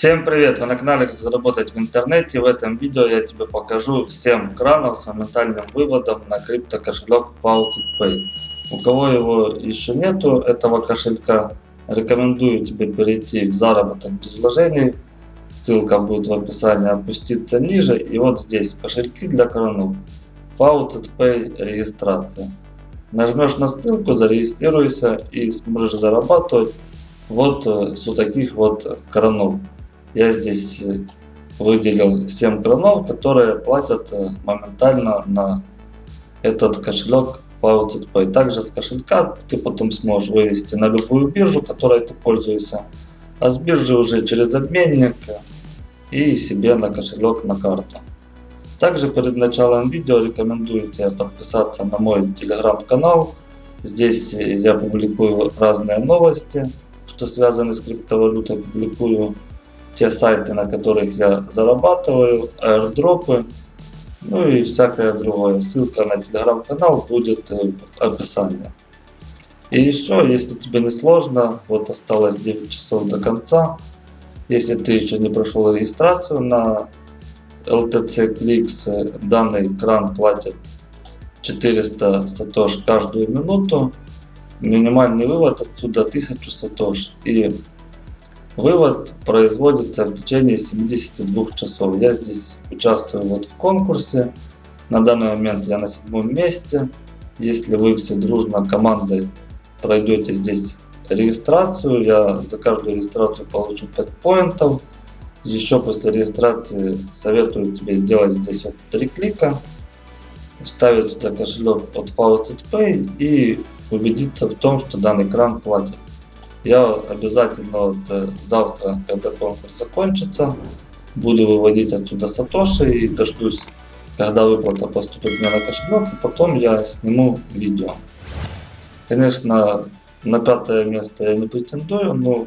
Всем привет! Вы на канале Как заработать в интернете. В этом видео я тебе покажу 7 кранов с моментальным выводом на крипто кошелек FaucetPay. У кого его еще нету, этого кошелька, рекомендую тебе перейти в заработок без вложений. Ссылка будет в описании, опуститься ниже. И вот здесь кошельки для кранов. FaucetPay регистрация. Нажмешь на ссылку, зарегистрируйся и сможешь зарабатывать вот э, с вот таких вот кранов. Я здесь э, выделил 7 кранов, которые платят э, моментально на этот кошелек FaucetPay. Также с кошелька ты потом сможешь вывести на любую биржу, которой ты пользуешься. А с биржи уже через обменник и себе на кошелек на карту. Также перед началом видео рекомендую тебе подписаться на мой телеграм-канал. Здесь я публикую разные новости, что связаны с криптовалютой. Публикую те сайты, на которых я зарабатываю, аирдропы, ну и всякое другое. Ссылка на телеграм-канал будет в описании. И еще, если тебе не сложно, вот осталось 9 часов до конца. Если ты еще не прошел регистрацию на LTC Clicks, данный кран платит 400 сатош каждую минуту. Минимальный вывод отсюда 1000 сатош. И Вывод производится в течение 72 часов. Я здесь участвую вот в конкурсе. На данный момент я на седьмом месте. Если вы все дружно командой пройдете здесь регистрацию, я за каждую регистрацию получу 5 поинтов. Еще после регистрации советую тебе сделать здесь вот 3 клика, вставить сюда кошелек от FaucetPay и убедиться в том, что данный кран платит. Я обязательно вот э, завтра, когда конкурс закончится, буду выводить отсюда сатоши и дождусь, когда выплата поступит мне на кошелек, и потом я сниму видео. Конечно, на пятое место я не претендую, но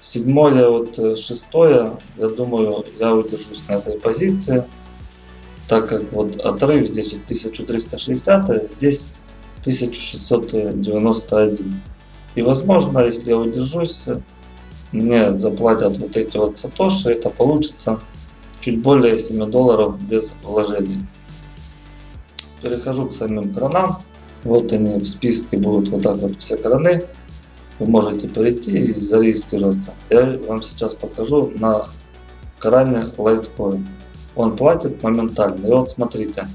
седьмое, вот э, шестое, я думаю, я удержусь на этой позиции, так как вот отрыв здесь вот 1360, а здесь 1691. И возможно, если я удержусь, мне заплатят вот эти вот сатоши, это получится чуть более 7 долларов без вложений. Перехожу к самим кранам. Вот они в списке будут вот так вот все краны. Вы можете перейти и зарегистрироваться. Я вам сейчас покажу на кране Litecoin. Он платит моментально. И вот смотрите.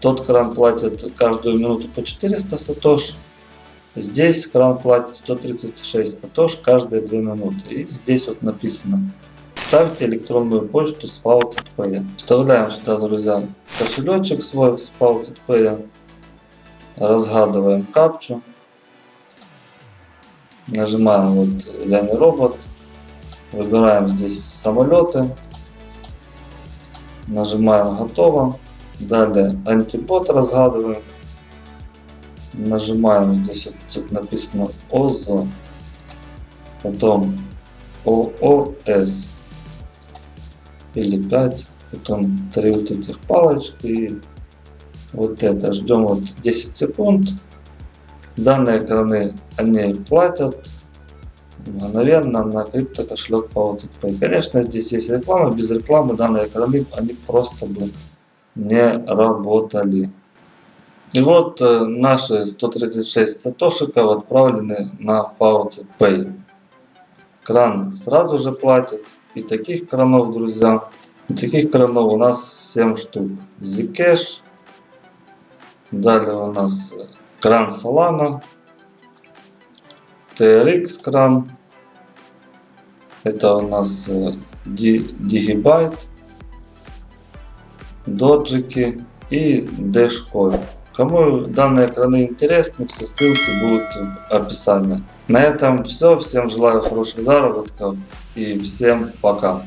Тот кран платит каждую минуту по 400 сатош. Здесь кран платит 136 сатош каждые 2 минуты. И здесь вот написано. Ставьте электронную почту с FaucetPay. Вставляем сюда, друзья, кошелечек свой с FaucetPay. Разгадываем капчу. Нажимаем вот я не робот. Выбираем здесь самолеты. Нажимаем готово. Далее антибот разгадываем нажимаем здесь вот тут написано ОЗО, потом ООС или 5, потом три вот этих палочки и вот это. Ждем вот 10 секунд. Данные экраны они платят мгновенно на крипто кошелек FaucetPay. Конечно, здесь есть реклама, без рекламы данные экраны они просто бы не работали. И вот э, наши 136 сатошиков отправлены на Faucet. Кран сразу же платит. И таких кранов, друзья, и таких кранов у нас 7 штук. Zcash. Далее у нас э, кран Solana. TRX кран. Это у нас э, Digibyte. Доджики и Dashcoin. Кому данные экраны интересны, все ссылки будут в описании. На этом все. Всем желаю хороших заработков и всем пока.